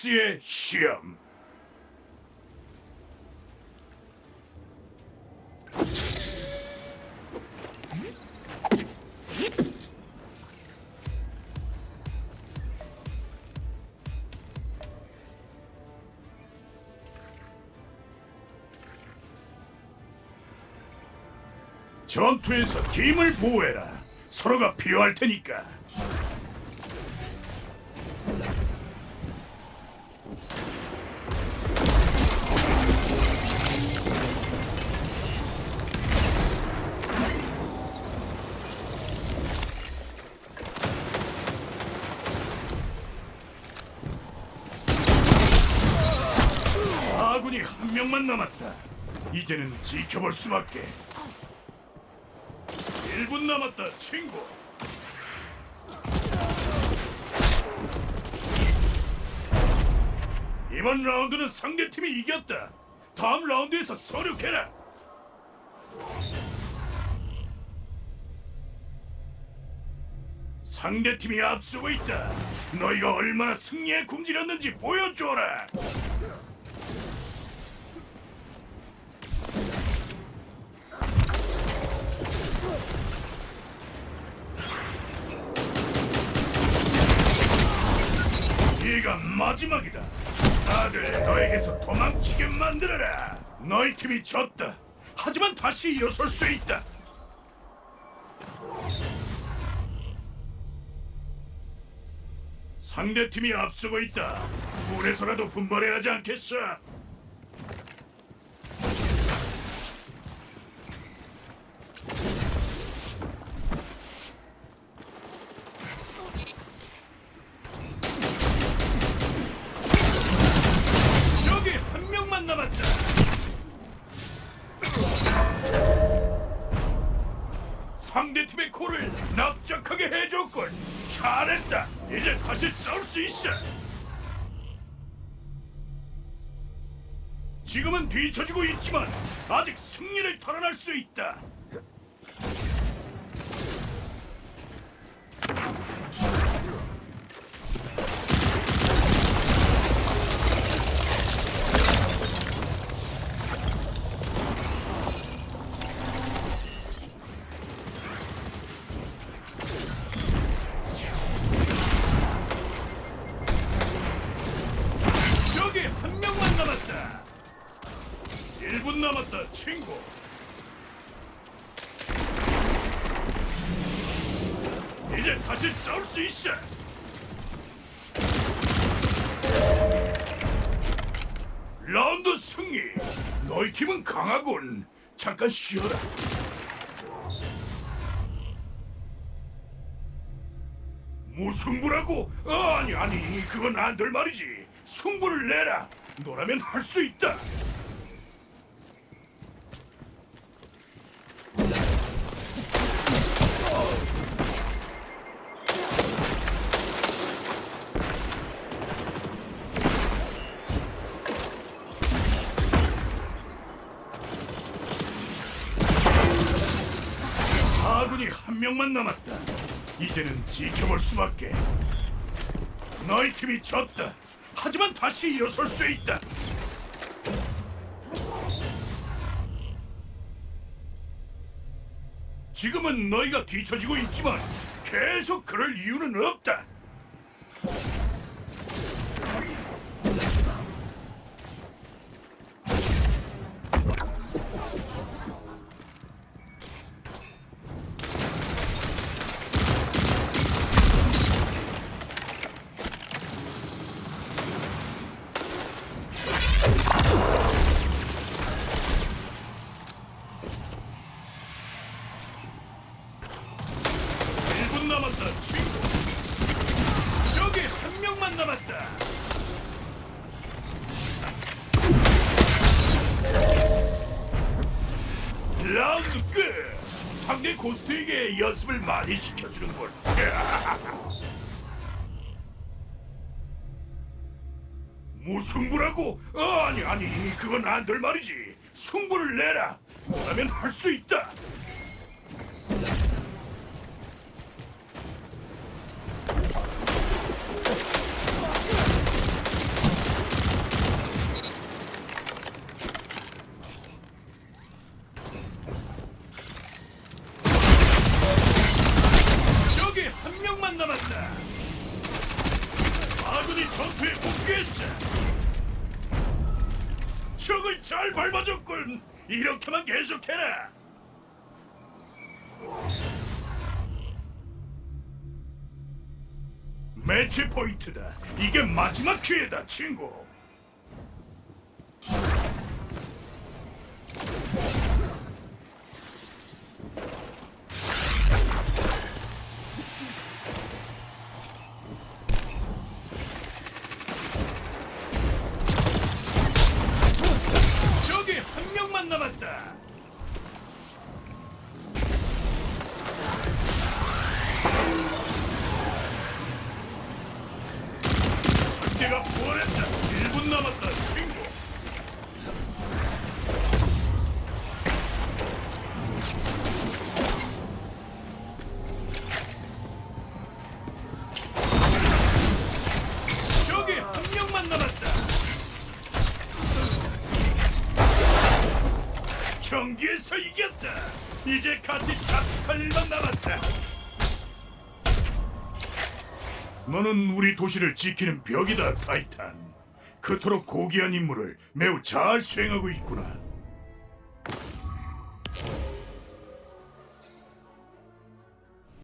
보스의 시험. 전투에서 팀을 보호해라. 서로가 필요할 테니까. 한 명만 남았다. 이제는 지켜볼 수밖에. 1분 남았다, 친구. 이번 라운드는 상대팀이 이겼다. 다음 라운드에서 서륙해라. 상대팀이 앞서고 있다. 너희가 얼마나 승리에 굶주렸는지 보여줘라. 이가 마지막이다. 다들 너에게서 도망치게 만들어라. 너희 팀이 졌다. 하지만 다시 일어설 수 있다. 상대 팀이 앞서고 있다. 물에서라도 분발해야 하지 않겠어? 상대 팀의 코를 납작하게 해줬군. 잘했다. 이제 다시 싸울 수 있어. 지금은 뒤처지고 있지만 아직 승리를 탈환할 수 있다. 분 남았다, 친구. 이제 다시 싸울 수 있어. 라운드 승리. 너희 팀은 강하군. 잠깐 쉬어라. 무승부라고? 아니 아니 그건 안 될 말이지 승부를 내라 너라면 할 수 있다 아군이 한 명만 남았다. 이제는 지켜볼 수밖에. 너희 팀이 졌다. 하지만 다시 일어설 수 있다. 지금은 너희가 뒤처지고 있지만 계속 그럴 이유는 없다. 남았다, 친구. 저기 한 명만 남았다. 라운드 끝. 상대 고스트에게 연습을 많이 시켜주는걸. 무승부라고? 아니 아니 그건 안 될 말이지. 승부를 내라. 너라면 할 수 있다. 전투에 복귀했어. 적을 잘 밟아줬군. 이렇게만 계속해라. 매치 포인트다. 이게 마지막 기회다, 친구. 남았다. 상대가 부활했다. 1분 남았다, 친구. 경기에서 이겼다. 이제 같이 자축할 일만 남았다. 너는 우리 도시를 지키는 벽이다, 타이탄. 그토록 고귀한 임무를 매우 잘 수행하고 있구나.